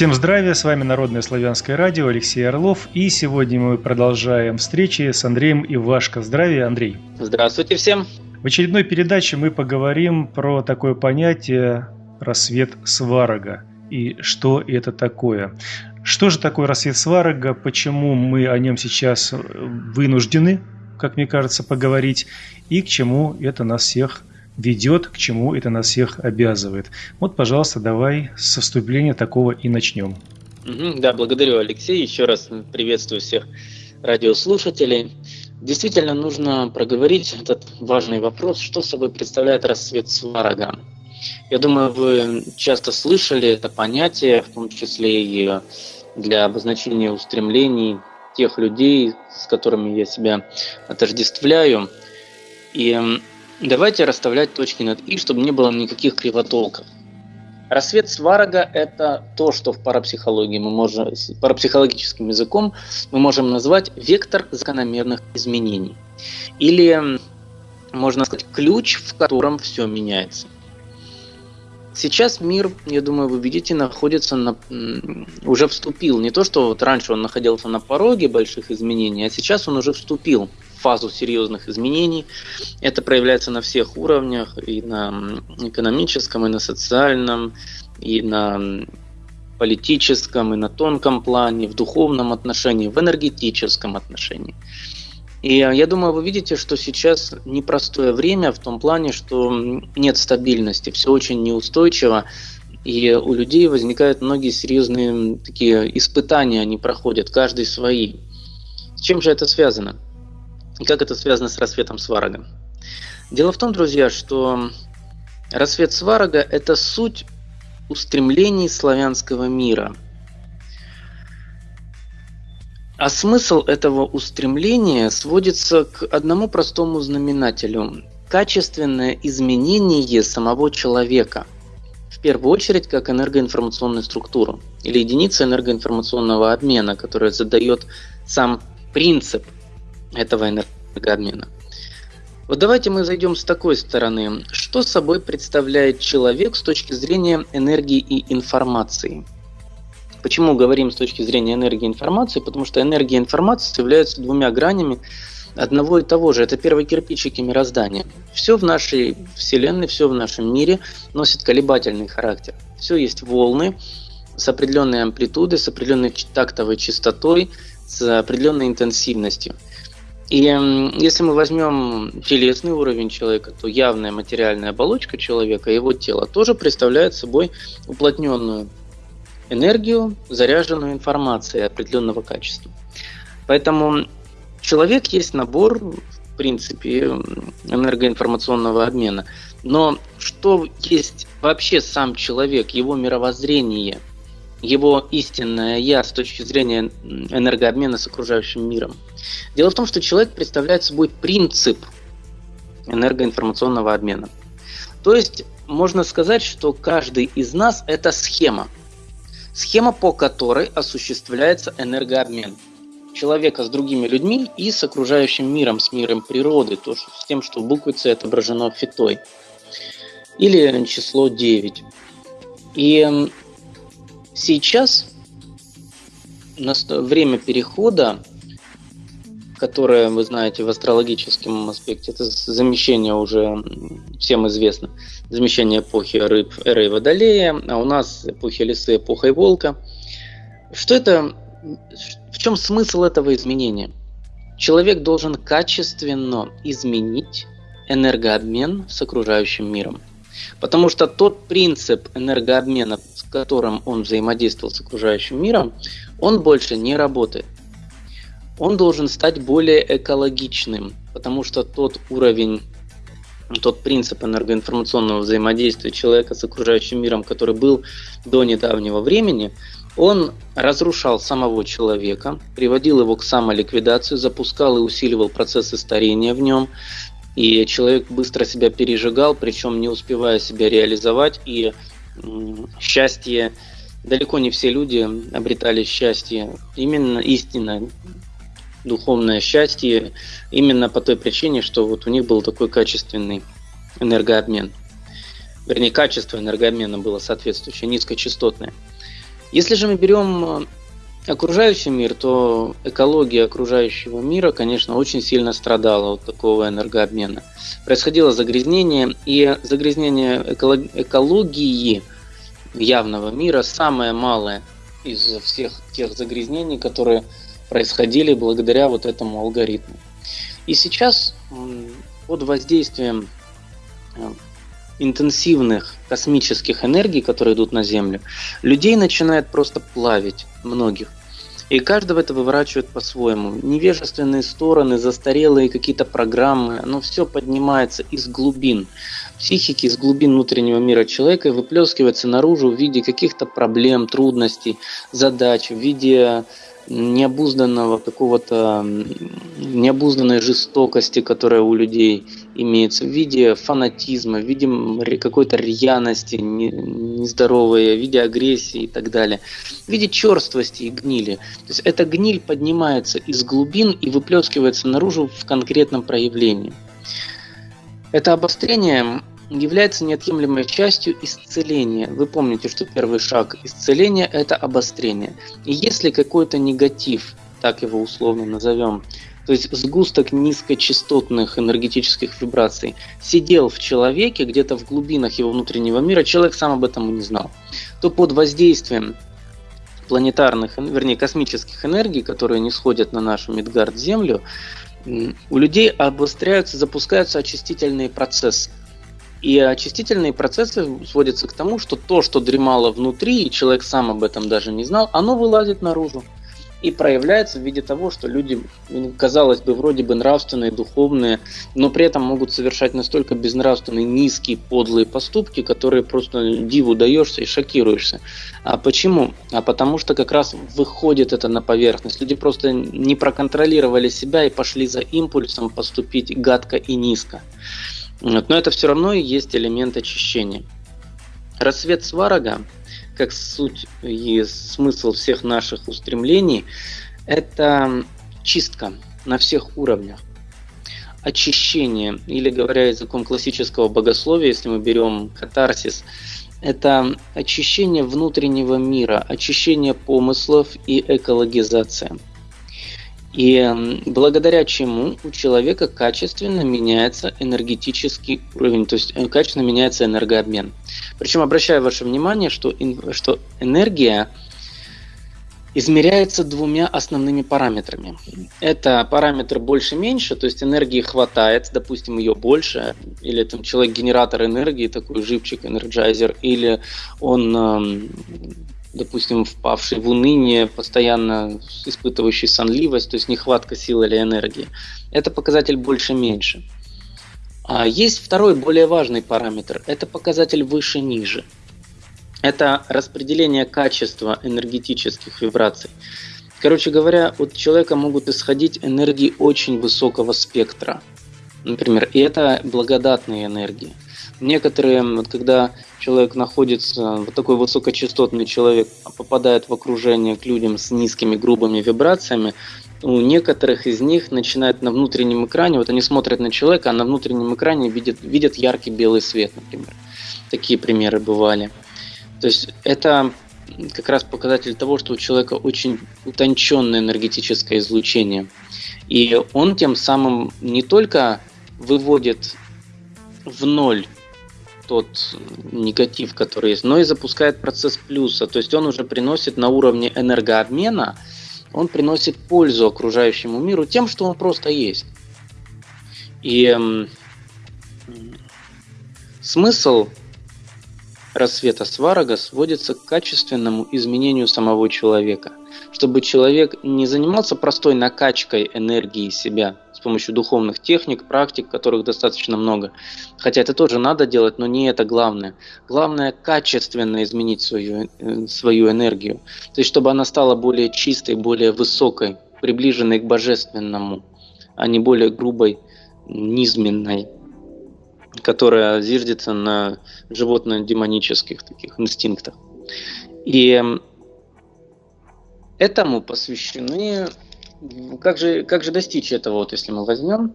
Всем здравия, с вами Народное славянское радио, Алексей Орлов. И сегодня мы продолжаем встречи с Андреем Ивашко. Здравия, Андрей. Здравствуйте всем. В очередной передаче мы поговорим про такое понятие «рассвет сварога» и что это такое. Что же такое рассвет сварога, почему мы о нем сейчас вынуждены, как мне кажется, поговорить, и к чему это нас всех ведет, к чему это нас всех обязывает. Вот, пожалуйста, давай со вступления такого и начнем. Да, благодарю, Алексей. Еще раз приветствую всех радиослушателей. Действительно нужно проговорить этот важный вопрос, что собой представляет рассвет сварога. Я думаю, вы часто слышали это понятие, в том числе и для обозначения устремлений тех людей, с которыми я себя отождествляю. И Давайте расставлять точки над «и», чтобы не было никаких кривотолков. Рассвет сварога – это то, что в парапсихологии мы можем, парапсихологическим языком мы можем назвать вектор закономерных изменений. Или, можно сказать, ключ, в котором все меняется. Сейчас мир, я думаю, вы видите, находится на, уже вступил. Не то, что вот раньше он находился на пороге больших изменений, а сейчас он уже вступил фазу серьезных изменений. Это проявляется на всех уровнях, и на экономическом, и на социальном, и на политическом, и на тонком плане, в духовном отношении, в энергетическом отношении. И я думаю, вы видите, что сейчас непростое время в том плане, что нет стабильности, все очень неустойчиво, и у людей возникают многие серьезные такие испытания, они проходят, каждый свои. С чем же это связано? И как это связано с рассветом Сварога? Дело в том, друзья, что рассвет Сварога – это суть устремлений славянского мира. А смысл этого устремления сводится к одному простому знаменателю – качественное изменение самого человека – в первую очередь как энергоинформационную структуру или единица энергоинформационного обмена, которая задает сам принцип этого энергообмена. Вот давайте мы зайдем с такой стороны. Что собой представляет человек с точки зрения энергии и информации? Почему говорим с точки зрения энергии информации? Потому что энергия и информация являются двумя гранями одного и того же. Это первые кирпичики мироздания. Все в нашей Вселенной, все в нашем мире носит колебательный характер. Все есть волны с определенной амплитудой, с определенной тактовой частотой, с определенной интенсивностью – и если мы возьмем телесный уровень человека, то явная материальная оболочка человека, его тело, тоже представляет собой уплотненную энергию, заряженную информацией определенного качества. Поэтому человек есть набор, в принципе, энергоинформационного обмена. Но что есть вообще сам человек, его мировоззрение – его истинное я с точки зрения энергообмена с окружающим миром. Дело в том, что человек представляет собой принцип энергоинформационного обмена. То есть можно сказать, что каждый из нас это схема. Схема, по которой осуществляется энергообмен человека с другими людьми и с окружающим миром, с миром природы, то, что, с тем, что в буквице отображено фитой. Или число 9. И Сейчас время перехода, которое, вы знаете, в астрологическом аспекте, это замещение уже всем известно, замещение эпохи рыб, эры и водолея, а у нас эпохи лисы, эпоха волка. Что это, в чем смысл этого изменения? Человек должен качественно изменить энергообмен с окружающим миром. Потому что тот принцип энергообмена, с которым он взаимодействовал с окружающим миром, он больше не работает. Он должен стать более экологичным, потому что тот уровень, тот принцип энергоинформационного взаимодействия человека с окружающим миром, который был до недавнего времени, он разрушал самого человека, приводил его к самоликвидации, запускал и усиливал процессы старения в нем, и человек быстро себя пережигал, причем не успевая себя реализовать, и счастье, далеко не все люди обретали счастье, именно истинное духовное счастье, именно по той причине, что вот у них был такой качественный энергообмен. Вернее, качество энергообмена было соответствующее, низкочастотное. Если же мы берем окружающий мир, то экология окружающего мира, конечно, очень сильно страдала от такого энергообмена. Происходило загрязнение, и загрязнение экологии явного мира самое малое из всех тех загрязнений, которые происходили благодаря вот этому алгоритму. И сейчас под воздействием э, интенсивных космических энергий, которые идут на Землю, людей начинает просто плавить, многих. И каждого это выворачивает по-своему. Невежественные стороны, застарелые какие-то программы, оно все поднимается из глубин психики, из глубин внутреннего мира человека и выплескивается наружу в виде каких-то проблем, трудностей, задач, в виде необузданного какого-то необузданной жестокости, которая у людей имеется в виде фанатизма, в виде какой-то рьяности нездоровой, в виде агрессии и так далее, в виде черствости и гнили. То есть эта гниль поднимается из глубин и выплескивается наружу в конкретном проявлении. Это обострение является неотъемлемой частью исцеления. Вы помните, что первый шаг исцеления – это обострение. И если какой-то негатив, так его условно назовем, то есть сгусток низкочастотных энергетических вибраций, сидел в человеке, где-то в глубинах его внутреннего мира, человек сам об этом и не знал, то под воздействием планетарных, вернее космических энергий, которые не сходят на нашу Мидгард Землю, у людей обостряются, запускаются очистительные процессы. И очистительные процессы сводятся к тому, что то, что дремало внутри, и человек сам об этом даже не знал, оно вылазит наружу и проявляется в виде того, что люди, казалось бы, вроде бы нравственные, духовные, но при этом могут совершать настолько безнравственные, низкие, подлые поступки, которые просто диву даешься и шокируешься. А почему? А потому что как раз выходит это на поверхность. Люди просто не проконтролировали себя и пошли за импульсом поступить гадко и низко. Но это все равно и есть элемент очищения. Рассвет Сварога как суть и смысл всех наших устремлений, это чистка на всех уровнях. Очищение, или говоря языком классического богословия, если мы берем катарсис, это очищение внутреннего мира, очищение помыслов и экологизация – и благодаря чему у человека качественно меняется энергетический уровень, то есть э, качественно меняется энергообмен. Причем обращаю ваше внимание, что, что энергия измеряется двумя основными параметрами. Это параметр больше-меньше, то есть энергии хватает, допустим, ее больше, или там человек генератор энергии, такой живчик, энерджайзер, или он допустим, впавший в уныние, постоянно испытывающий сонливость, то есть нехватка сил или энергии. Это показатель больше-меньше. А есть второй, более важный параметр. Это показатель выше-ниже. Это распределение качества энергетических вибраций. Короче говоря, от человека могут исходить энергии очень высокого спектра. Например, и это благодатные энергии. Некоторые, вот когда человек находится, вот такой высокочастотный человек попадает в окружение к людям с низкими грубыми вибрациями, у некоторых из них начинает на внутреннем экране, вот они смотрят на человека, а на внутреннем экране видят, видят яркий белый свет, например. Такие примеры бывали. То есть это как раз показатель того, что у человека очень утонченное энергетическое излучение. И он тем самым не только выводит в ноль тот негатив, который есть, но и запускает процесс плюса. То есть он уже приносит на уровне энергообмена, он приносит пользу окружающему миру тем, что он просто есть. И э, смысл рассвета Сварога сводится к качественному изменению самого человека. Чтобы человек не занимался простой накачкой энергии себя, с помощью духовных техник, практик, которых достаточно много. Хотя это тоже надо делать, но не это главное. Главное качественно изменить свою, э, свою энергию. То есть, чтобы она стала более чистой, более высокой, приближенной к божественному, а не более грубой, низменной, которая зиждется на животно-демонических таких инстинктах. И этому посвящены как же, как же достичь этого, вот если мы возьмем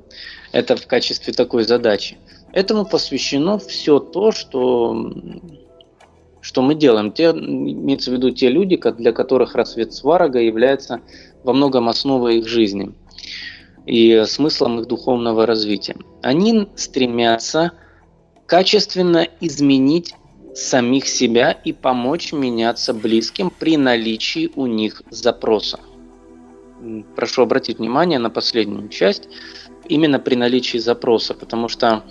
это в качестве такой задачи? Этому посвящено все то, что, что мы делаем? Те, имеется в виду те люди, для которых рассвет сварога является во многом основой их жизни и смыслом их духовного развития. Они стремятся качественно изменить самих себя и помочь меняться близким при наличии у них запроса. Прошу обратить внимание на последнюю часть, именно при наличии запроса, потому что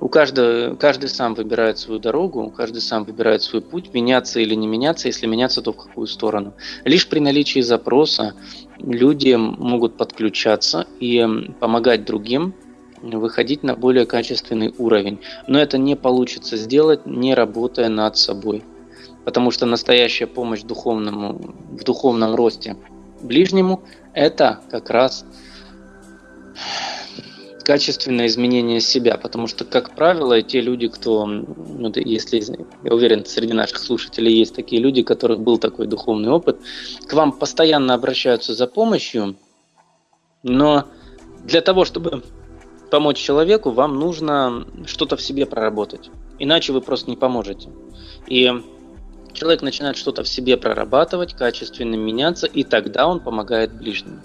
у каждого, каждый сам выбирает свою дорогу, каждый сам выбирает свой путь, меняться или не меняться, если меняться, то в какую сторону. Лишь при наличии запроса люди могут подключаться и помогать другим выходить на более качественный уровень. Но это не получится сделать, не работая над собой. Потому что настоящая помощь духовному, в духовном росте ближнему – это как раз качественное изменение себя, потому что, как правило, те люди, кто, ну, если, я уверен, среди наших слушателей есть такие люди, у которых был такой духовный опыт, к вам постоянно обращаются за помощью, но для того, чтобы помочь человеку, вам нужно что-то в себе проработать, иначе вы просто не поможете. И человек начинает что-то в себе прорабатывать, качественно меняться, и тогда он помогает ближнему.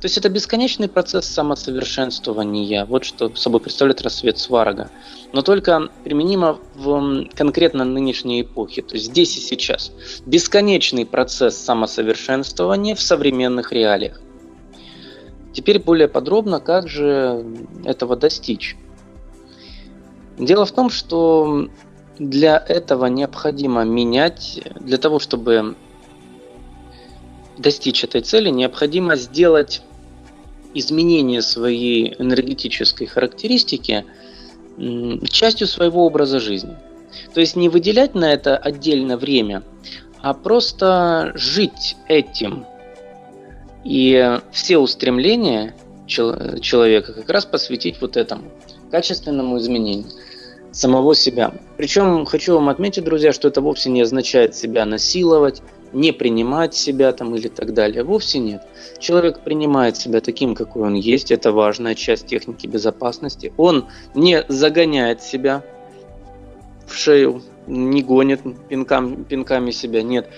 То есть это бесконечный процесс самосовершенствования. Вот что собой представляет рассвет Сварога. Но только применимо в конкретно нынешней эпохе, то есть здесь и сейчас. Бесконечный процесс самосовершенствования в современных реалиях. Теперь более подробно, как же этого достичь. Дело в том, что для этого необходимо менять, для того, чтобы достичь этой цели, необходимо сделать изменение своей энергетической характеристики частью своего образа жизни. То есть не выделять на это отдельно время, а просто жить этим. И все устремления человека как раз посвятить вот этому качественному изменению самого себя. Причем хочу вам отметить, друзья, что это вовсе не означает себя насиловать, не принимать себя там или так далее. Вовсе нет. Человек принимает себя таким, какой он есть. Это важная часть техники безопасности. Он не загоняет себя в шею, не гонит пинкам, пинками себя. Нет.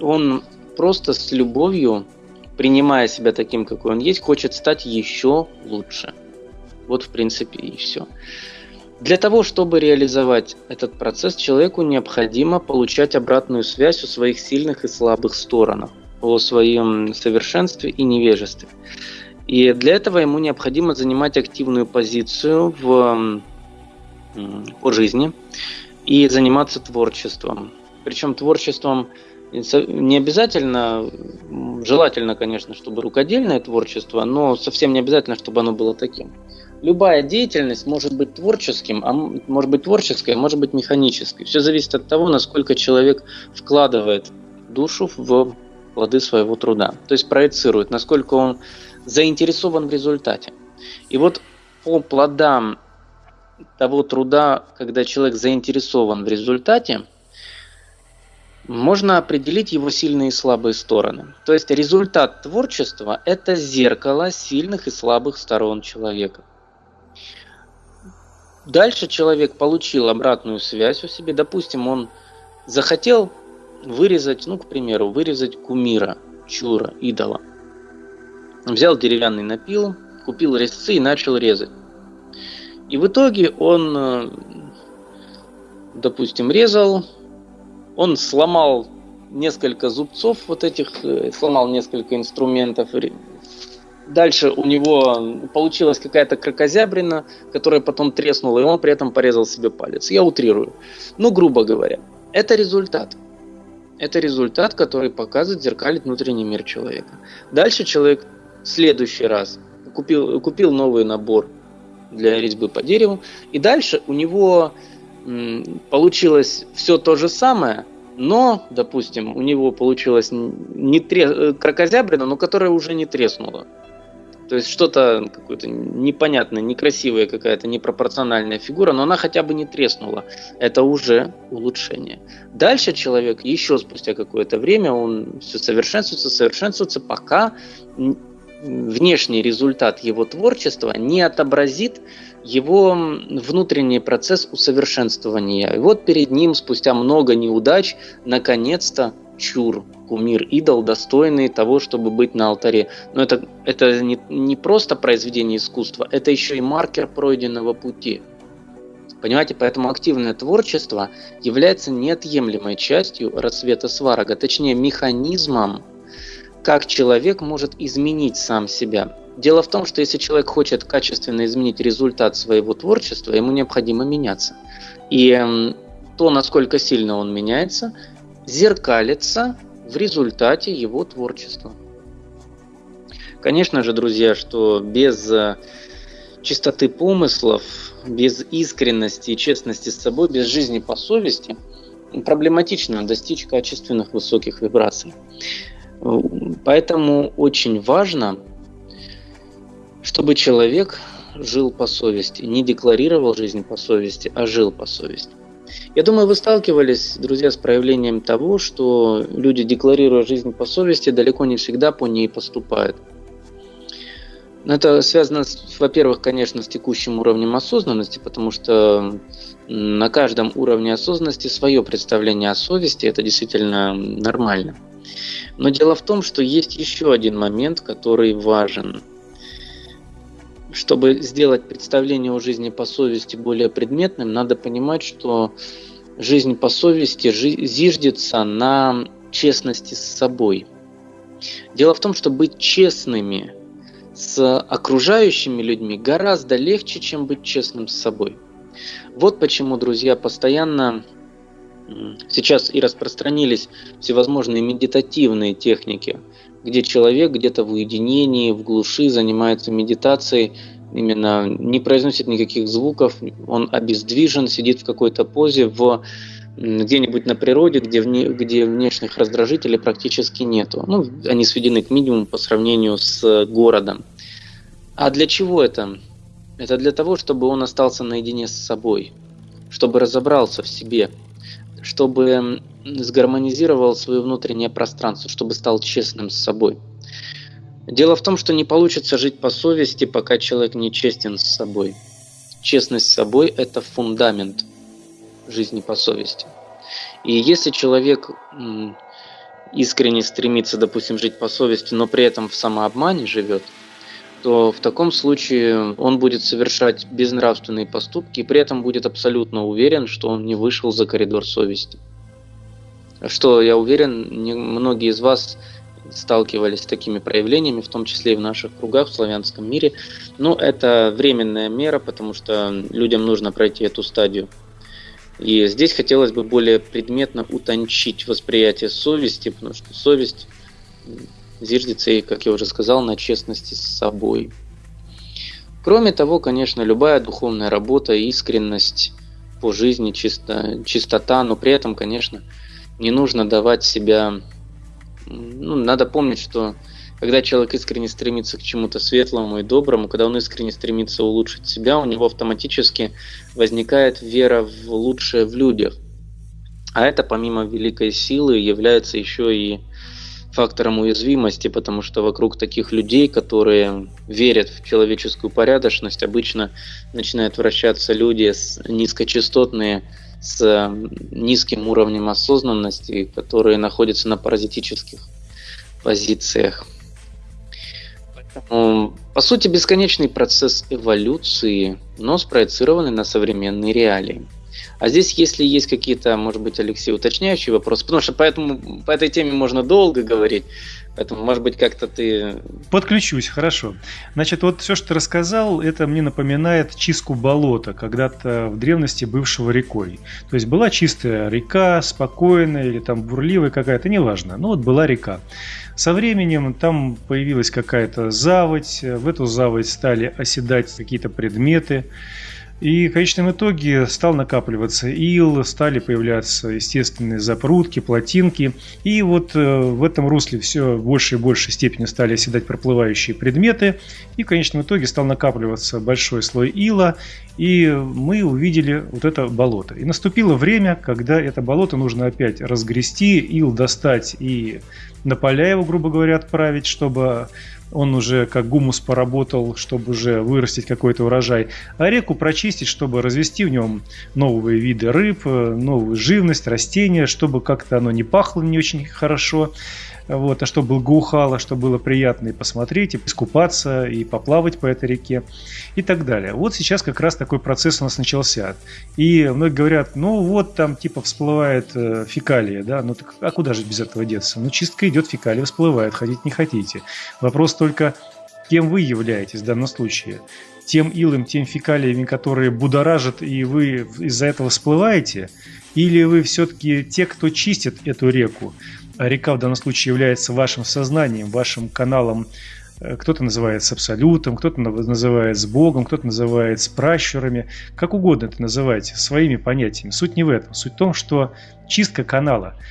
Он просто с любовью, принимая себя таким, какой он есть, хочет стать еще лучше. Вот в принципе и все. Для того, чтобы реализовать этот процесс, человеку необходимо получать обратную связь о своих сильных и слабых сторонах, о своем совершенстве и невежестве. И для этого ему необходимо занимать активную позицию в, по жизни и заниматься творчеством. Причем творчеством не обязательно, желательно, конечно, чтобы рукодельное творчество, но совсем не обязательно, чтобы оно было таким любая деятельность может быть творческим, а может быть творческой, а может быть механической. Все зависит от того, насколько человек вкладывает душу в плоды своего труда. То есть проецирует, насколько он заинтересован в результате. И вот по плодам того труда, когда человек заинтересован в результате, можно определить его сильные и слабые стороны. То есть результат творчества – это зеркало сильных и слабых сторон человека. Дальше человек получил обратную связь у себе. Допустим, он захотел вырезать, ну, к примеру, вырезать кумира, чура, идола. Взял деревянный напил, купил резцы и начал резать. И в итоге он, э, допустим, резал, он сломал несколько зубцов вот этих, э, сломал несколько инструментов Дальше у него получилась какая-то крокозябрина, которая потом треснула, и он при этом порезал себе палец. Я утрирую. Ну, грубо говоря, это результат. Это результат, который показывает, зеркалит внутренний мир человека. Дальше человек в следующий раз купил, купил новый набор для резьбы по дереву, и дальше у него м, получилось все то же самое, но, допустим, у него получилось не тре... Э, крокозябрина, но которая уже не треснула. То есть что-то какое-то непонятное, некрасивая какая-то непропорциональная фигура, но она хотя бы не треснула. Это уже улучшение. Дальше человек еще спустя какое-то время, он все совершенствуется, совершенствуется, пока внешний результат его творчества не отобразит его внутренний процесс усовершенствования. И вот перед ним спустя много неудач наконец-то чур, кумир, идол, достойный того, чтобы быть на алтаре. Но это, это не, не просто произведение искусства, это еще и маркер пройденного пути. Понимаете, поэтому активное творчество является неотъемлемой частью рассвета сварога, точнее механизмом, как человек может изменить сам себя. Дело в том, что если человек хочет качественно изменить результат своего творчества, ему необходимо меняться. И эм, то, насколько сильно он меняется, зеркалится в результате его творчества. Конечно же, друзья, что без э, чистоты помыслов, без искренности и честности с собой, без жизни по совести, проблематично достичь качественных высоких вибраций. Поэтому очень важно, чтобы человек жил по совести, не декларировал жизнь по совести, а жил по совести. Я думаю, вы сталкивались, друзья, с проявлением того, что люди, декларируя жизнь по совести, далеко не всегда по ней поступают. Это связано, во-первых, конечно, с текущим уровнем осознанности, потому что на каждом уровне осознанности свое представление о совести, это действительно нормально. Но дело в том, что есть еще один момент, который важен. Чтобы сделать представление о жизни по совести более предметным, надо понимать, что жизнь по совести зиждется на честности с собой. Дело в том, что быть честными – с окружающими людьми гораздо легче, чем быть честным с собой. Вот почему, друзья, постоянно сейчас и распространились всевозможные медитативные техники, где человек где-то в уединении, в глуши занимается медитацией, именно не произносит никаких звуков, он обездвижен, сидит в какой-то позе в где-нибудь на природе, где, вне, где внешних раздражителей практически нету. Ну, они сведены к минимуму по сравнению с городом. А для чего это? Это для того, чтобы он остался наедине с собой, чтобы разобрался в себе, чтобы сгармонизировал свое внутреннее пространство, чтобы стал честным с собой. Дело в том, что не получится жить по совести, пока человек не честен с собой. Честность с собой – это фундамент – жизни по совести. И если человек искренне стремится, допустим, жить по совести, но при этом в самообмане живет, то в таком случае он будет совершать безнравственные поступки и при этом будет абсолютно уверен, что он не вышел за коридор совести. Что, я уверен, многие из вас сталкивались с такими проявлениями, в том числе и в наших кругах в славянском мире. Но это временная мера, потому что людям нужно пройти эту стадию и здесь хотелось бы более предметно утончить восприятие совести, потому что совесть зиждется, и, как я уже сказал, на честности с собой. Кроме того, конечно, любая духовная работа, искренность по жизни, чисто, чистота, но при этом, конечно, не нужно давать себя... Ну, надо помнить, что когда человек искренне стремится к чему-то светлому и доброму, когда он искренне стремится улучшить себя, у него автоматически возникает вера в лучшее в людях. А это помимо великой силы является еще и фактором уязвимости, потому что вокруг таких людей, которые верят в человеческую порядочность, обычно начинают вращаться люди с низкочастотные, с низким уровнем осознанности, которые находятся на паразитических позициях. По сути, бесконечный процесс эволюции, но спроецированный на современные реалии. А здесь, если есть какие-то, может быть, Алексей, уточняющие вопросы, потому что поэтому, по этой теме можно долго говорить, поэтому, может быть, как-то ты... Подключусь, хорошо. Значит, вот все, что ты рассказал, это мне напоминает чистку болота, когда-то в древности бывшего рекой. То есть была чистая река, спокойная или там бурливая какая-то, неважно, но вот была река. Со временем там появилась какая-то заводь, в эту заводь стали оседать какие-то предметы, и в конечном итоге стал накапливаться ил, стали появляться естественные запрудки, плотинки. И вот э, в этом русле все в большей и большей степени стали оседать проплывающие предметы. И в конечном итоге стал накапливаться большой слой ила. И мы увидели вот это болото. И наступило время, когда это болото нужно опять разгрести, ил достать и на поля его, грубо говоря, отправить, чтобы он уже как гумус поработал, чтобы уже вырастить какой-то урожай, а реку прочистить, чтобы развести в нем новые виды рыб, новую живность, растения, чтобы как-то оно не пахло не очень хорошо вот, а чтобы благоухало, чтобы было приятно и посмотреть, и искупаться, и поплавать по этой реке и так далее. Вот сейчас как раз такой процесс у нас начался. И многие говорят, ну вот там типа всплывает э, фекалия, да, ну так а куда же без этого деться? Ну чистка идет, фекалия всплывает, ходить не хотите. Вопрос только, кем вы являетесь в данном случае? Тем илом, тем фекалиями, которые будоражат, и вы из-за этого всплываете? Или вы все-таки те, кто чистит эту реку? А река в данном случае является вашим сознанием, вашим каналом. Э, кто-то называет с абсолютом, кто-то называет с Богом, кто-то называет с пращурами. Как угодно это называйте, своими понятиями. Суть не в этом. Суть в том, что чистка канала –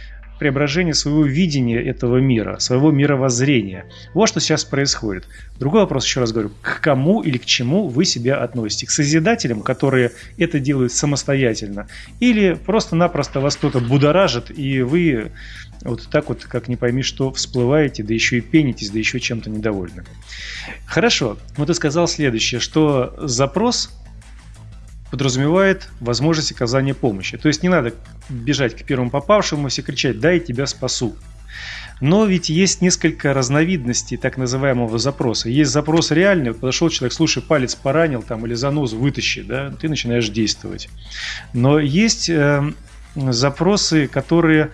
преображение своего видения этого мира, своего мировоззрения. Вот что сейчас происходит. Другой вопрос, еще раз говорю, к кому или к чему вы себя относите? К созидателям, которые это делают самостоятельно, или просто-напросто вас кто-то будоражит, и вы вот так вот, как не пойми, что всплываете, да еще и пенитесь, да еще чем-то недовольны. Хорошо, вот ты сказал следующее, что запрос подразумевает возможность оказания помощи. То есть не надо бежать к первому попавшему и кричать «дай, тебя спасу». Но ведь есть несколько разновидностей так называемого запроса. Есть запрос реальный, подошел человек, слушай, палец поранил там или занозу вытащи, да, ты начинаешь действовать. Но есть э, запросы, которые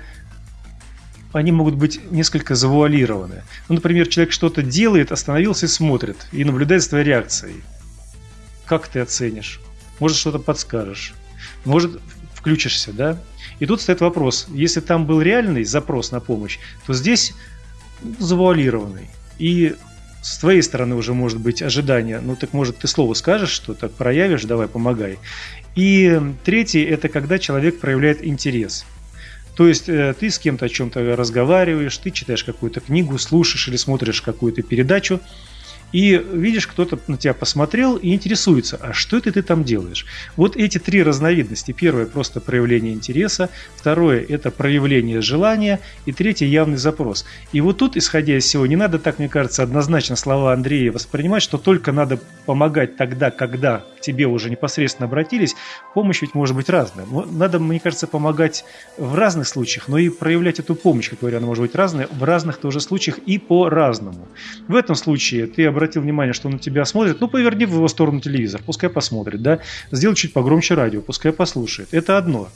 они могут быть несколько завуалированы. Ну, например, человек что-то делает, остановился и смотрит, и наблюдает за твоей реакцией. Как ты оценишь? Может что-то подскажешь, может включишься, да? И тут стоит вопрос, если там был реальный запрос на помощь, то здесь завуалированный. И с твоей стороны уже может быть ожидание, ну так может ты слово скажешь, что так проявишь, давай помогай. И третий это когда человек проявляет интерес. То есть э, ты с кем-то о чем-то разговариваешь, ты читаешь какую-то книгу, слушаешь или смотришь какую-то передачу, и видишь, кто-то на тебя посмотрел и интересуется, а что это ты там делаешь? Вот эти три разновидности. Первое – просто проявление интереса, второе – это проявление желания, и третье – явный запрос. И вот тут, исходя из всего, не надо так, мне кажется, однозначно слова Андрея воспринимать, что только надо помогать тогда, когда к тебе уже непосредственно обратились. Помощь ведь может быть разная. Надо, мне кажется, помогать в разных случаях, но и проявлять эту помощь, как говоря, она может быть разная, в разных тоже случаях и по-разному. В этом случае ты обратил внимание, что он на тебя смотрит, ну, поверни в его сторону телевизор, пускай посмотрит, да, сделай чуть погромче радио, пускай послушает. Это одно.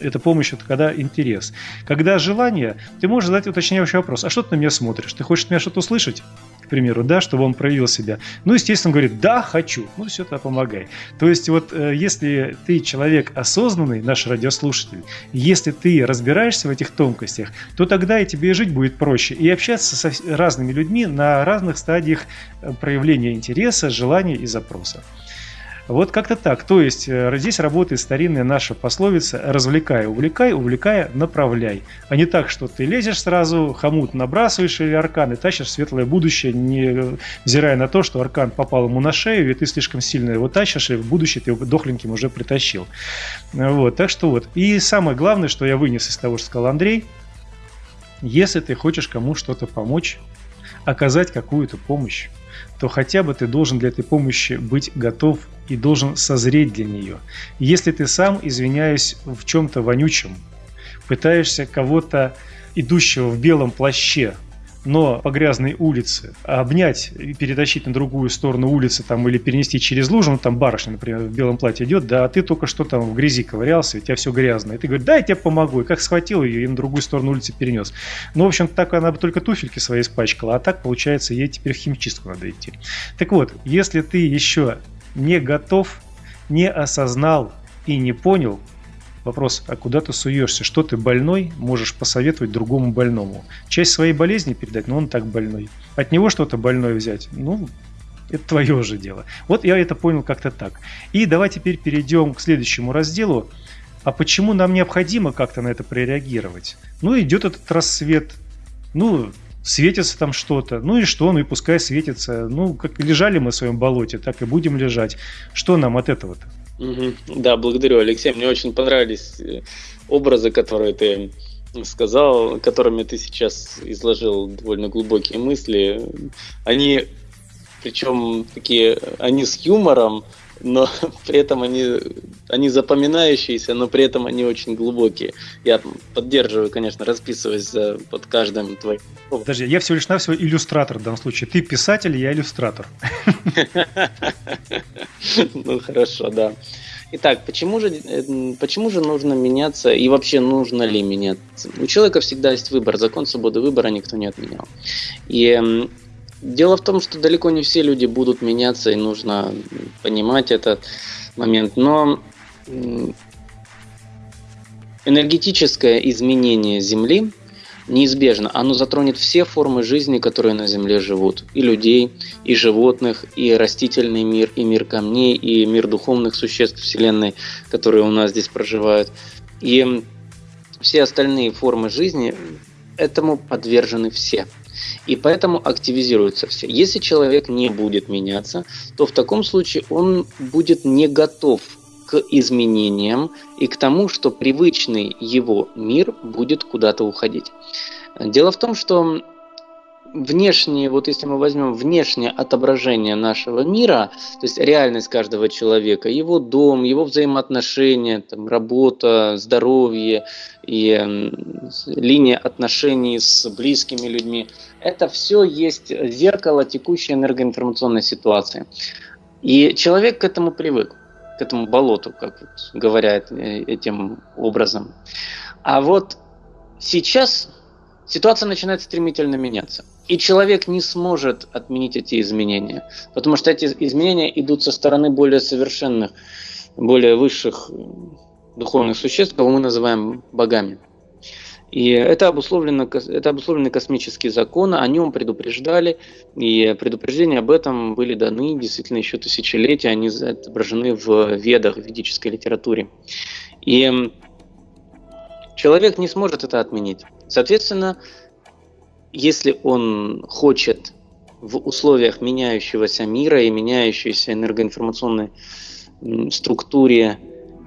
Это помощь, это когда интерес. Когда желание, ты можешь задать уточняющий вопрос. А что ты на меня смотришь? Ты хочешь от меня что-то услышать? примеру, да, чтобы он проявил себя. Ну, естественно, говорит, да, хочу. Ну, все, тогда помогай. То есть, вот э, если ты человек осознанный, наш радиослушатель, если ты разбираешься в этих тонкостях, то тогда и тебе жить будет проще. И общаться со разными людьми на разных стадиях э, проявления интереса, желания и запроса. Вот как-то так. То есть э, здесь работает старинная наша пословица «развлекай, увлекай, увлекая, направляй». А не так, что ты лезешь сразу, хомут набрасываешь или аркан и тащишь светлое будущее, не взирая на то, что аркан попал ему на шею, и ты слишком сильно его тащишь, и в будущее ты его дохленьким уже притащил. Вот, так что вот. И самое главное, что я вынес из того, что сказал Андрей, если ты хочешь кому что-то помочь, оказать какую-то помощь, то хотя бы ты должен для этой помощи быть готов и должен созреть для нее. Если ты сам, извиняюсь, в чем-то вонючем, пытаешься кого-то, идущего в белом плаще, но по грязной улице обнять и перетащить на другую сторону улицы там, или перенести через лужу, ну там барышня, например, в белом платье идет, да, а ты только что там в грязи ковырялся, у тебя все грязное. И ты говоришь, да, я тебе помогу. И как схватил ее и на другую сторону улицы перенес. Ну, в общем, так она бы только туфельки свои испачкала, а так, получается, ей теперь в химчистку надо идти. Так вот, если ты еще не готов, не осознал и не понял, Вопрос, а куда ты суешься? Что ты больной можешь посоветовать другому больному? Часть своей болезни передать, но он так больной. От него что-то больное взять, ну, это твое уже дело. Вот я это понял как-то так. И давай теперь перейдем к следующему разделу. А почему нам необходимо как-то на это прореагировать? Ну, идет этот рассвет. Ну, светится там что-то. Ну и что? Ну и пускай светится. Ну, как лежали мы в своем болоте, так и будем лежать. Что нам от этого-то? Да, благодарю, Алексей. Мне очень понравились э, образы, которые ты сказал, которыми ты сейчас изложил довольно глубокие мысли, они, причем такие, они с юмором, но при этом они, они запоминающиеся, но при этом они очень глубокие. Я поддерживаю, конечно, расписываясь под каждым твоим. Подожди, я всего лишь навсего иллюстратор в данном случае. Ты писатель, я иллюстратор. Ну хорошо, да. Итак, почему же, э, почему же нужно меняться и вообще нужно ли меняться? У человека всегда есть выбор, закон свободы выбора никто не отменял. И дело в том, что далеко не все люди будут меняться, и нужно понимать этот момент. Но энергетическое изменение Земли неизбежно. Оно затронет все формы жизни, которые на Земле живут. И людей, и животных, и растительный мир, и мир камней, и мир духовных существ Вселенной, которые у нас здесь проживают. И все остальные формы жизни этому подвержены все. И поэтому активизируются все. Если человек не будет меняться, то в таком случае он будет не готов к изменениям и к тому, что привычный его мир будет куда-то уходить. Дело в том, что внешнее, вот если мы возьмем внешнее отображение нашего мира, то есть реальность каждого человека, его дом, его взаимоотношения, там, работа, здоровье и линия отношений с близкими людьми, это все есть зеркало текущей энергоинформационной ситуации. И человек к этому привык к этому болоту, как говорят э, этим образом. А вот сейчас ситуация начинает стремительно меняться. И человек не сможет отменить эти изменения, потому что эти изменения идут со стороны более совершенных, более высших духовных существ, кого мы называем богами. И это, обусловлено, это обусловленный космический закон, о нем предупреждали, и предупреждения об этом были даны действительно еще тысячелетия, они отображены в ведах, в ведической литературе. И человек не сможет это отменить. Соответственно, если он хочет в условиях меняющегося мира и меняющейся энергоинформационной структуре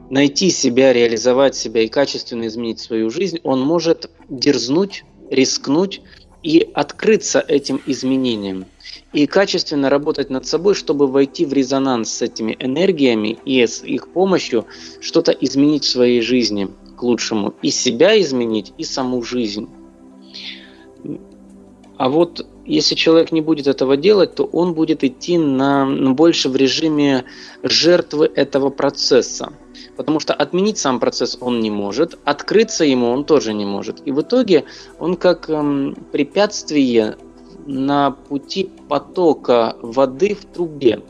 найти себя, реализовать себя и качественно изменить свою жизнь, он может дерзнуть, рискнуть и открыться этим изменениям. И качественно работать над собой, чтобы войти в резонанс с этими энергиями и с их помощью что-то изменить в своей жизни лучшему. И себя изменить, и саму жизнь. А вот если человек не будет этого делать, то он будет идти на, на больше в режиме жертвы этого процесса. Потому что отменить сам процесс он не может, открыться ему он тоже не может. И в итоге он как эм, препятствие на пути потока воды в трубе.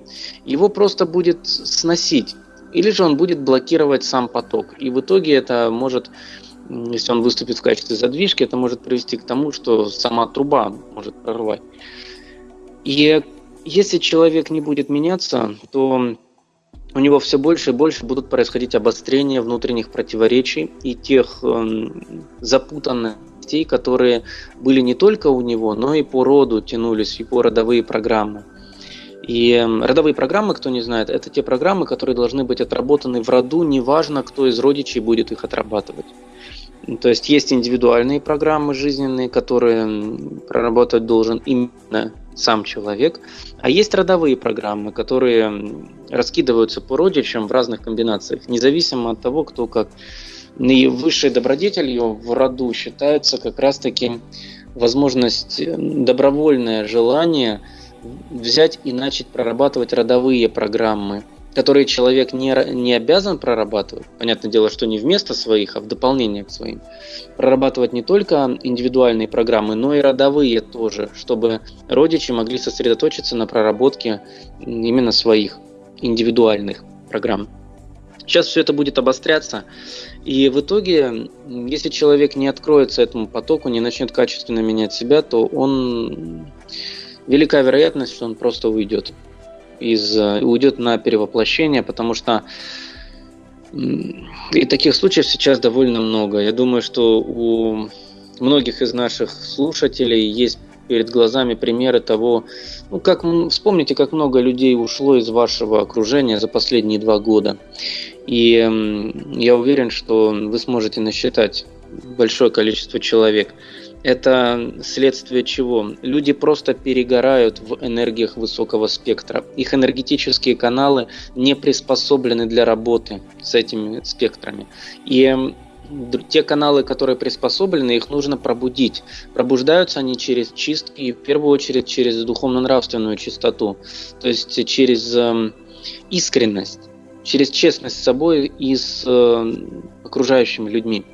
Его просто будет сносить. Или же он будет блокировать сам поток. И в итоге это может, если он выступит в качестве задвижки, это может привести к тому, что сама труба может прорвать. И если человек не будет меняться, то у него все больше и больше будут происходить обострения внутренних противоречий и тех э, запутанностей, которые были не только у него, но и по роду тянулись, и по родовые программы. И эм, родовые программы, кто не знает, это те программы, которые должны быть отработаны в роду, неважно, кто из родичей будет их отрабатывать. То есть есть индивидуальные программы жизненные, которые проработать должен именно сам человек, а есть родовые программы, которые раскидываются по родичам в разных комбинациях, независимо от того, кто как. И добродетелью в роду считается как раз-таки возможность, добровольное желание взять и начать прорабатывать родовые программы – которые человек не, не обязан прорабатывать, понятное дело, что не вместо своих, а в дополнение к своим, прорабатывать не только индивидуальные программы, но и родовые тоже, чтобы родичи могли сосредоточиться на проработке именно своих индивидуальных программ. Сейчас все это будет обостряться, и в итоге, если человек не откроется этому потоку, не начнет качественно менять себя, то он велика вероятность, что он просто уйдет из, э, уйдет на перевоплощение, потому что и таких случаев сейчас довольно много. Я думаю, что у многих из наших слушателей есть перед глазами примеры того, ну как вспомните, как много людей ушло из вашего окружения за последние два года. И я уверен, что вы сможете насчитать большое количество человек. Это следствие чего? Люди просто перегорают в энергиях высокого спектра. Их энергетические каналы не приспособлены для работы с этими спектрами. И те каналы, которые приспособлены, их нужно пробудить. Пробуждаются они через чистки, в первую очередь через духовно-нравственную чистоту, то есть через э, искренность, через честность с собой и с э, окружающими людьми.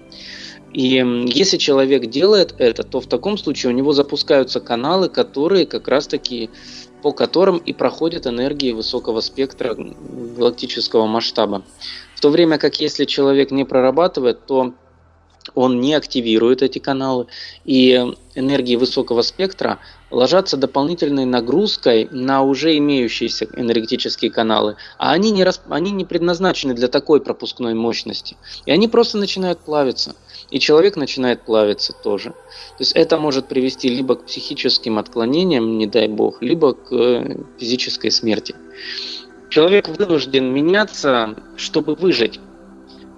И если человек делает это, то в таком случае у него запускаются каналы, которые как раз-таки по которым и проходят энергии высокого спектра галактического масштаба. В то время как если человек не прорабатывает, то он не активирует эти каналы, и энергии высокого спектра ложатся дополнительной нагрузкой на уже имеющиеся энергетические каналы, а они не, расп... они не предназначены для такой пропускной мощности, и они просто начинают плавиться, и человек начинает плавиться тоже. То есть это может привести либо к психическим отклонениям, не дай бог, либо к э, физической смерти. Человек вынужден меняться, чтобы выжить.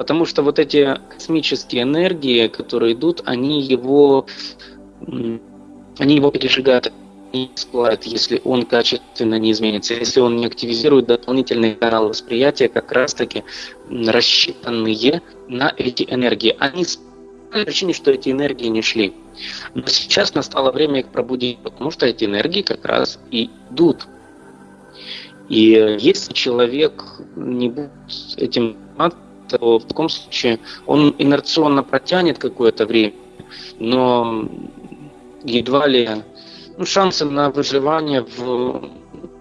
Потому что вот эти космические энергии, которые идут, они его, они его пережигают, не всплывает, если он качественно не изменится, если он не активизирует дополнительные каналы восприятия, как раз-таки рассчитанные на эти энергии. Они по причине, что эти энергии не шли. Но сейчас настало время их пробудить, потому что эти энергии как раз и идут и если человек не будет этим то в таком случае он инерционно протянет какое-то время, но едва ли ну, шансы на выживание в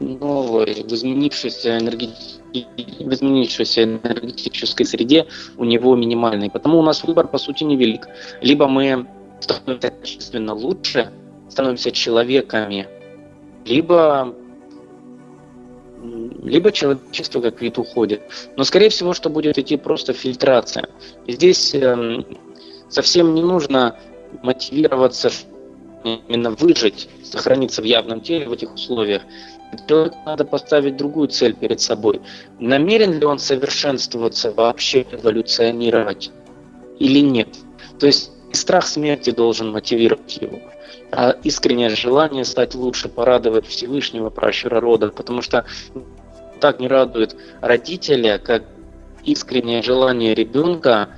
новой, в изменившейся, энерги... в изменившейся энергетической среде у него минимальный. Потому у нас выбор, по сути, невелик. Либо мы становимся качественно лучше, становимся человеками, либо либо человечество как вид уходит. Но, скорее всего, что будет идти просто фильтрация. И здесь э, совсем не нужно мотивироваться именно выжить, сохраниться в явном теле в этих условиях. Человеку надо поставить другую цель перед собой. Намерен ли он совершенствоваться, вообще эволюционировать или нет? То есть страх смерти должен мотивировать его а искреннее желание стать лучше, порадовать Всевышнего, пращура рода, потому что так не радует родителя, как искреннее желание ребенка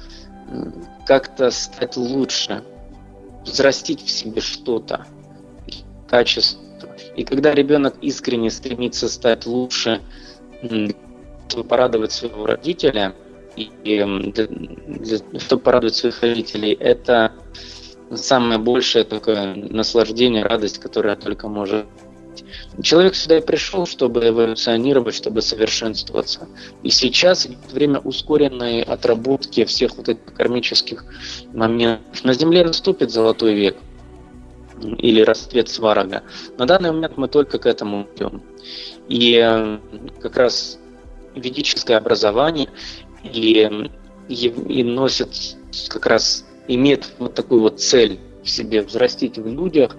как-то стать лучше, взрастить в себе что-то, качество. И когда ребенок искренне стремится стать лучше, чтобы порадовать своего родителя, и для, для, чтобы порадовать своих родителей, это самое большее такое наслаждение, радость, которая только может Человек сюда и пришел, чтобы эволюционировать, чтобы совершенствоваться. И сейчас время ускоренной отработки всех вот этих кармических моментов. На Земле наступит золотой век или расцвет сварога. На данный момент мы только к этому идем. И э, как раз ведическое образование и, и, и носит как раз имеет вот такую вот цель в себе взрастить в людях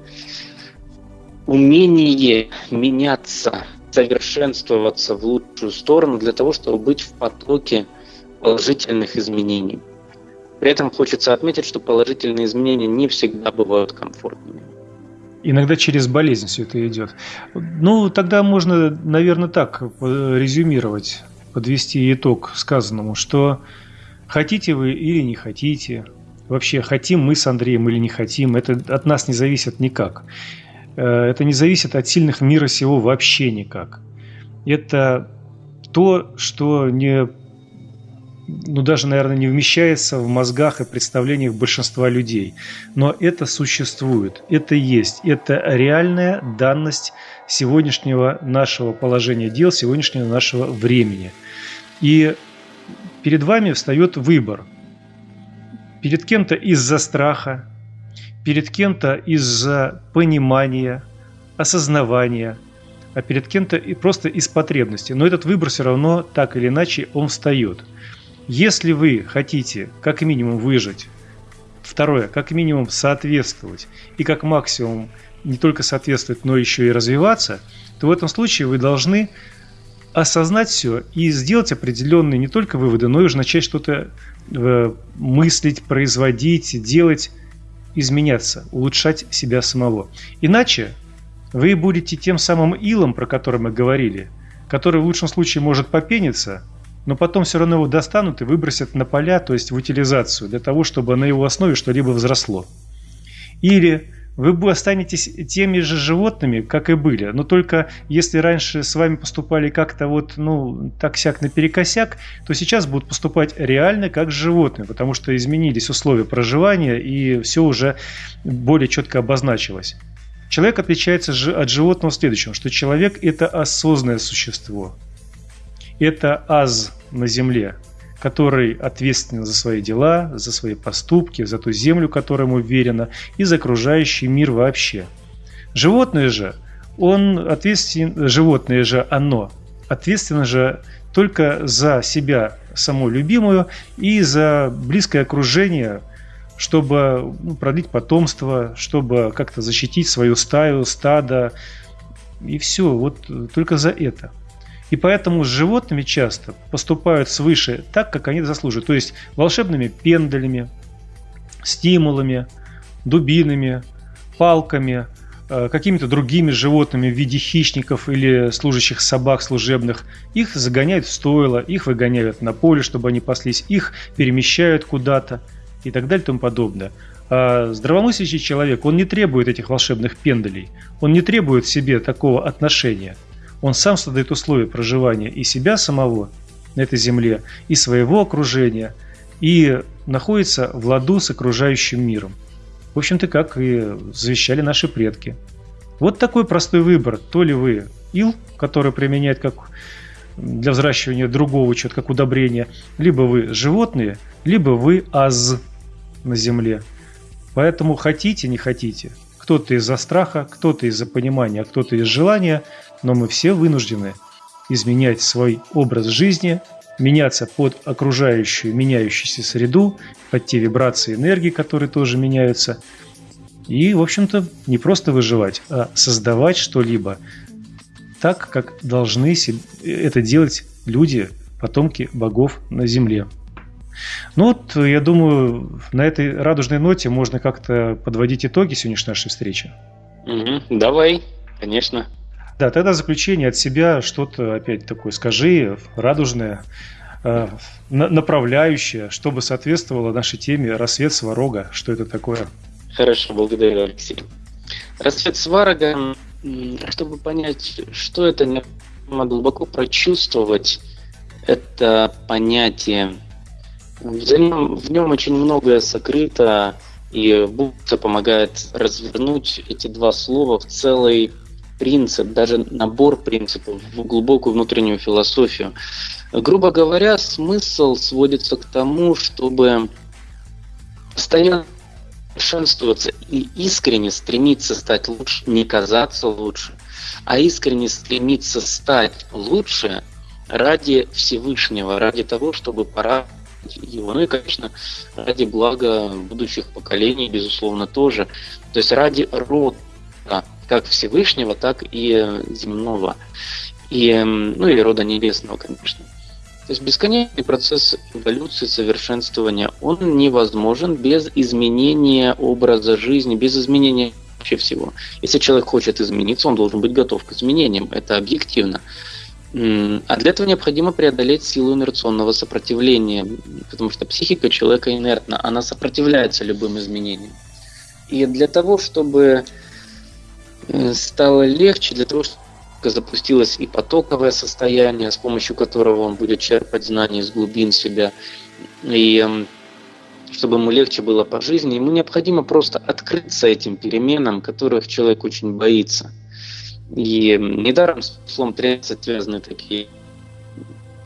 умение меняться, совершенствоваться в лучшую сторону для того, чтобы быть в потоке положительных изменений. При этом хочется отметить, что положительные изменения не всегда бывают комфортными. Иногда через болезнь все это идет. Ну, тогда можно, наверное, так резюмировать, подвести итог сказанному, что хотите вы или не хотите, вообще хотим мы с Андреем или не хотим, это от нас не зависит никак. Э, это не зависит от сильных мира сего вообще никак. Это то, что не, ну даже, наверное, не вмещается в мозгах и представлениях большинства людей. Но это существует, это есть, это реальная данность сегодняшнего нашего положения дел, сегодняшнего нашего времени. И перед вами встает выбор – перед кем-то из-за страха, перед кем-то из-за понимания, осознавания, а перед кем-то и просто из потребности. Но этот выбор все равно так или иначе он встает. Если вы хотите как минимум выжить, второе, как минимум соответствовать и как максимум не только соответствовать, но еще и развиваться, то в этом случае вы должны осознать все и сделать определенные не только выводы, но и уже начать что-то э, мыслить, производить, делать, изменяться, улучшать себя самого. Иначе вы будете тем самым илом, про который мы говорили, который в лучшем случае может попениться, но потом все равно его достанут и выбросят на поля, то есть в утилизацию, для того, чтобы на его основе что-либо взросло. Или вы останетесь теми же животными, как и были. Но только если раньше с вами поступали как-то вот, ну, так-сяк наперекосяк, то сейчас будут поступать реально как с животными, потому что изменились условия проживания и все уже более четко обозначилось. Человек отличается от животного в следующем, что человек – это осознанное существо. Это аз на земле, который ответственен за свои дела, за свои поступки, за ту землю, которая ему верена, и за окружающий мир вообще. Животное же, он ответственен, животное же оно, ответственно же только за себя саму любимую и за близкое окружение – чтобы ну, продлить потомство, чтобы как-то защитить свою стаю, стадо. И все, вот только за это. И поэтому с животными часто поступают свыше так, как они заслуживают. То есть волшебными пендалями, стимулами, дубинами, палками, э, какими-то другими животными в виде хищников или служащих собак служебных. Их загоняют в стойло, их выгоняют на поле, чтобы они паслись, их перемещают куда-то и так далее и тому подобное. А здравомыслящий человек, он не требует этих волшебных пендалей, он не требует себе такого отношения. Он сам создает условия проживания и себя самого на этой земле, и своего окружения, и находится в ладу с окружающим миром. В общем-то, как и завещали наши предки. Вот такой простой выбор. То ли вы ил, который применяет как для взращивания другого чего-то, как удобрение, либо вы животные, либо вы аз, на земле. Поэтому хотите, не хотите. Кто-то из-за страха, кто-то из-за понимания, а кто-то из желания, но мы все вынуждены изменять свой образ жизни, меняться под окружающую, меняющуюся среду, под те вибрации энергии, которые тоже меняются. И, в общем-то, не просто выживать, а создавать что-либо так, как должны это делать люди, потомки богов на Земле. Ну вот, я думаю, на этой радужной ноте можно как-то подводить итоги сегодняшней нашей встречи. Давай, конечно. Да, тогда заключение от себя что-то опять такое скажи, радужное, э, направляющее, чтобы соответствовало нашей теме «Рассвет сварога». Что это такое? Хорошо, благодарю, Алексей. «Рассвет сварога», чтобы понять, что это, необходимо глубоко прочувствовать это понятие в нем, очень многое сокрыто, и Будда помогает развернуть эти два слова в целый принцип, даже набор принципов, в глубокую внутреннюю философию. Грубо говоря, смысл сводится к тому, чтобы постоянно совершенствоваться и искренне стремиться стать лучше, не казаться лучше, а искренне стремиться стать лучше ради Всевышнего, ради того, чтобы пора его. Ну и, конечно, ради блага будущих поколений, безусловно, тоже. То есть ради рода, как Всевышнего, так и земного. И, ну и рода небесного, конечно. То есть бесконечный процесс эволюции, совершенствования, он невозможен без изменения образа жизни, без изменения вообще всего. Если человек хочет измениться, он должен быть готов к изменениям. Это объективно. А для этого необходимо преодолеть силу инерционного сопротивления, потому что психика человека инертна, она сопротивляется любым изменениям. И для того, чтобы э, стало легче, для того, чтобы запустилось и потоковое состояние, с помощью которого он будет черпать знания из глубин себя, и чтобы ему легче было по жизни, ему необходимо просто открыться этим переменам, которых человек очень боится – и недаром с числом 30 связаны такие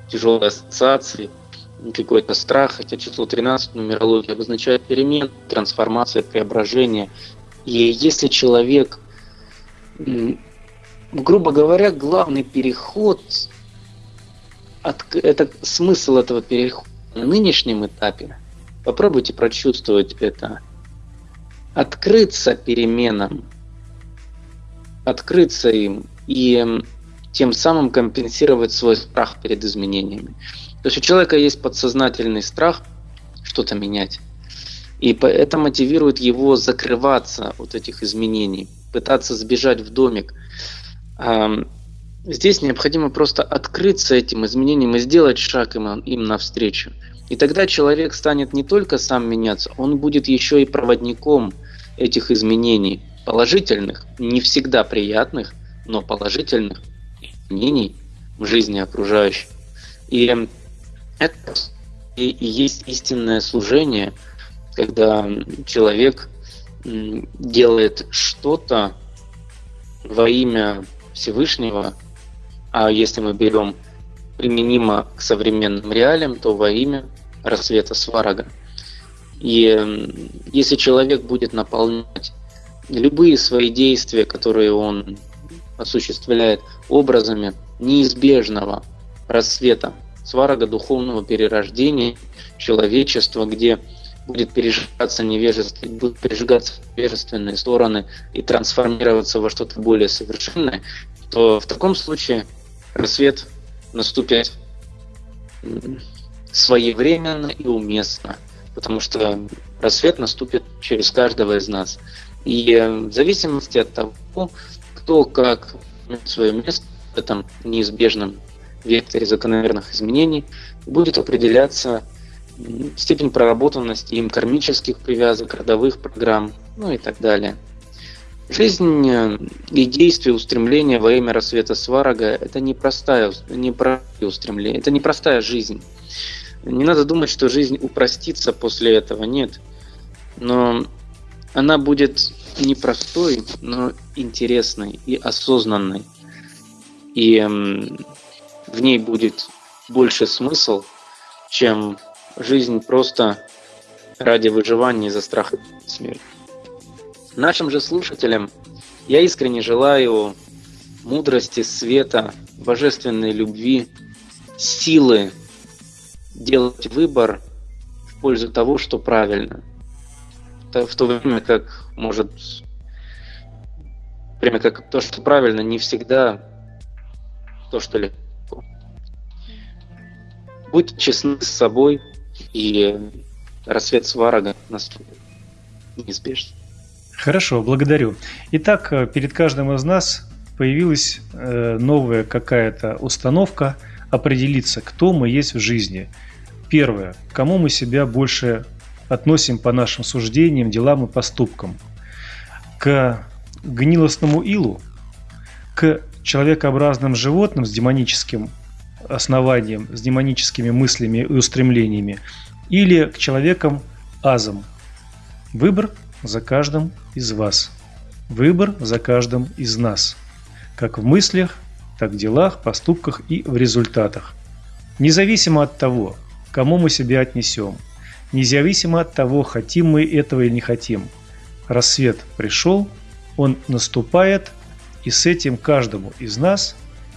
тяжелые ассоциации, какой-то страх, хотя число 13 нумерология обозначает перемен, трансформация, преображение. И если человек, грубо говоря, главный переход, от, это смысл этого перехода на нынешнем этапе, попробуйте прочувствовать это, открыться переменам, открыться им и тем самым компенсировать свой страх перед изменениями. То есть у человека есть подсознательный страх что-то менять. И это мотивирует его закрываться от этих изменений, пытаться сбежать в домик. Здесь необходимо просто открыться этим изменениям и сделать шаг им, им навстречу. И тогда человек станет не только сам меняться, он будет еще и проводником этих изменений, положительных, не всегда приятных, но положительных изменений в жизни окружающих. И это и есть истинное служение, когда человек делает что-то во имя Всевышнего, а если мы берем применимо к современным реалиям, то во имя рассвета Сварага. И если человек будет наполнять любые свои действия, которые он осуществляет образами неизбежного рассвета сварога духовного перерождения человечества, где будет пережигаться невежество, будут пережигаться невежественные стороны и трансформироваться во что-то более совершенное, то в таком случае рассвет наступит своевременно и уместно, потому что рассвет наступит через каждого из нас. И в зависимости от того, кто как свое место в этом неизбежном векторе закономерных изменений, будет определяться степень проработанности им кармических привязок, родовых программ, ну и так далее. Жизнь э, и действия, устремления во имя рассвета Сварога – это непростая, непростое устремление, это непростая жизнь. Не надо думать, что жизнь упростится после этого, нет. Но она будет непростой, но интересной и осознанной. И в ней будет больше смысл, чем жизнь просто ради выживания из-за страха смерти. Нашим же слушателям я искренне желаю мудрости, света, божественной любви, силы делать выбор в пользу того, что правильно. В то время как может время как то, что правильно, не всегда то, что легко. Будьте честны с собой, и рассвет сварога наступит неизбежно. Хорошо, благодарю. Итак, э, перед каждым из нас появилась э, новая какая-то установка определиться, кто мы есть в жизни. Первое, кому мы себя больше относим по нашим суждениям, делам и поступкам. К гнилостному илу, к человекообразным животным с демоническим основанием, с демоническими мыслями и устремлениями, или к человекам азам. Выбор за каждым из вас. Выбор за каждым из нас. Как в мыслях, так в делах, поступках и в результатах. Независимо от того, кому мы себя отнесем, независимо от того, хотим мы этого или не хотим. Рассвет пришел, он наступает, и с этим каждому из нас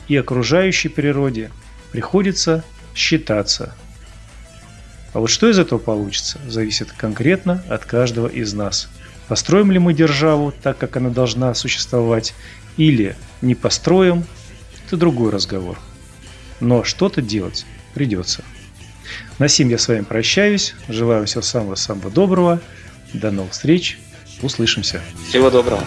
и окружающей природе приходится считаться. А вот что из этого получится, зависит конкретно от каждого из нас. Построим ли мы державу так, как она должна существовать, или не построим, это другой разговор. Но что-то делать придется. На сим я с вами прощаюсь. Желаю всего самого-самого доброго. До новых встреч. Услышимся. Всего доброго.